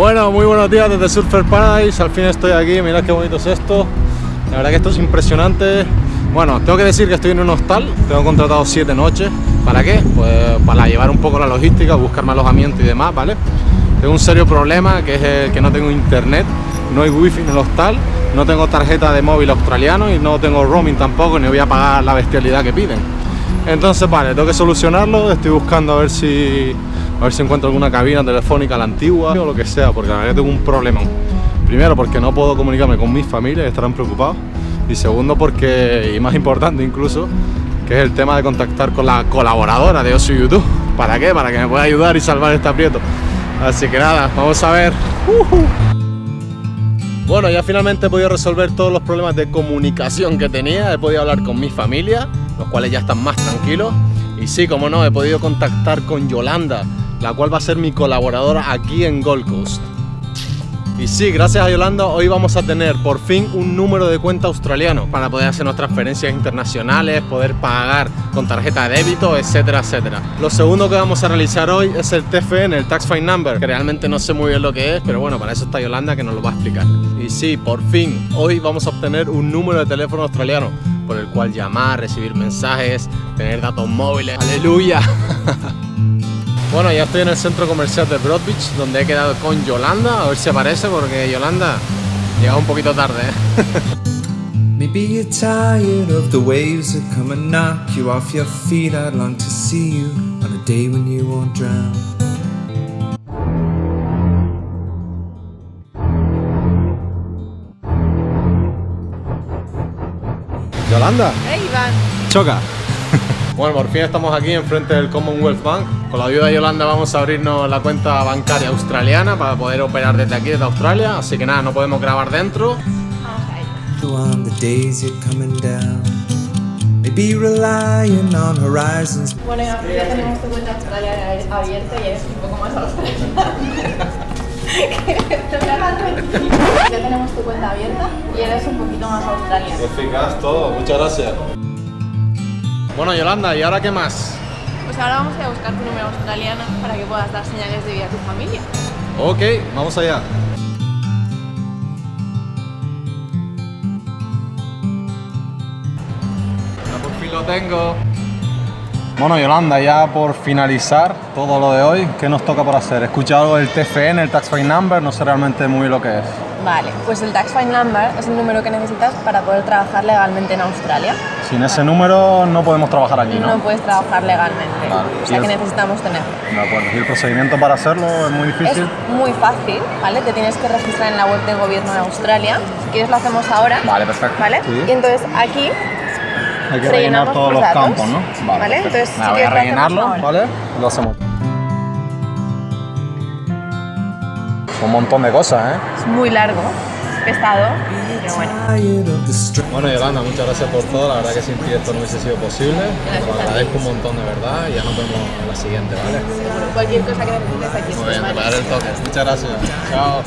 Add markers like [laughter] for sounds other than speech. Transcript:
Bueno, muy buenos días desde Surfer Paradise, al fin estoy aquí, mirad qué bonito es esto. La verdad que esto es impresionante. Bueno, tengo que decir que estoy en un hostal, tengo contratado 7 noches. ¿Para qué? Pues para llevar un poco la logística, buscar más alojamiento y demás, ¿vale? Tengo un serio problema que es que no tengo internet, no hay wifi en el hostal No tengo tarjeta de móvil australiano y no tengo roaming tampoco, ni voy a pagar la bestialidad que piden. Entonces, vale, tengo que solucionarlo, estoy buscando a ver si a ver si encuentro alguna cabina telefónica la antigua o lo que sea, porque la verdad tengo un problema. Primero porque no puedo comunicarme con mis familias, estarán preocupados. Y segundo porque, y más importante incluso, que es el tema de contactar con la colaboradora de Osu YouTube. ¿Para qué? Para que me pueda ayudar y salvar este aprieto. Así que nada, vamos a ver. Bueno, ya finalmente he podido resolver todos los problemas de comunicación que tenía. He podido hablar con mi familia, los cuales ya están más tranquilos. Y sí, como no, he podido contactar con Yolanda, la cual va a ser mi colaboradora aquí en Gold Coast. Y sí, gracias a Yolanda hoy vamos a tener por fin un número de cuenta australiano para poder hacernos transferencias internacionales, poder pagar con tarjeta de débito, etcétera, etcétera. Lo segundo que vamos a realizar hoy es el TFN, el Tax Fine Number, que realmente no sé muy bien lo que es, pero bueno, para eso está Yolanda que nos lo va a explicar. Y sí, por fin, hoy vamos a obtener un número de teléfono australiano por el cual llamar, recibir mensajes, tener datos móviles. ¡Aleluya! [laughs] Bueno, ya estoy en el centro comercial de Broad Beach, donde he quedado con Yolanda, a ver si aparece, porque Yolanda llega un poquito tarde. ¿eh? [laughs] Maybe you're tired of the waves that come and knock you off your feet. I'd long to see you on a day when you won't drown. Yolanda. Hey, Iván. Choca. Bueno, por fin estamos aquí enfrente del Commonwealth Bank. Con la ayuda de Yolanda vamos a abrirnos la cuenta bancaria australiana para poder operar desde aquí, desde Australia. Así que nada, no podemos grabar dentro. Bueno, ya tenemos tu cuenta australiana abierta y es un poco más australiana. [laughs] ya tenemos tu cuenta abierta y eres un poquito más australiano. Eficaz todo, muchas gracias. Bueno, Yolanda, ¿y ahora qué más? Pues ahora vamos a ir a buscar tu número australiano para que puedas dar señales de vida a tu familia. Ok, vamos allá. Ya por fin lo tengo. Bueno, Yolanda, ya por finalizar todo lo de hoy, ¿qué nos toca por hacer? He escuchado del TFN, el Tax Fine Number, no sé realmente muy lo que es. Vale, pues el Tax Fine Number es el número que necesitas para poder trabajar legalmente en Australia. Sin ese número no podemos trabajar aquí, ¿no? No puedes trabajar legalmente, o sea que necesitamos tenerlo. De acuerdo, ¿y el procedimiento para hacerlo es muy difícil? Es muy fácil, ¿vale? Te tienes que registrar en la web del gobierno de Australia. Si quieres lo hacemos ahora. Vale, perfecto. ¿Vale? Y entonces aquí hay que rellenar todos los campos, ¿no? Vale, entonces si voy a rellenarlo, ¿vale? Lo hacemos. Un montón de cosas, ¿eh? Es muy largo, pesado, pero bueno. Bueno, Yolanda, muchas gracias por todo. La verdad que sin ti esto no hubiese sido posible. Te lo agradezco un montón de verdad y ya nos vemos en la siguiente, ¿vale? Cualquier cosa que necesites aquí Muy bien, te el toque. Muchas gracias. Chao.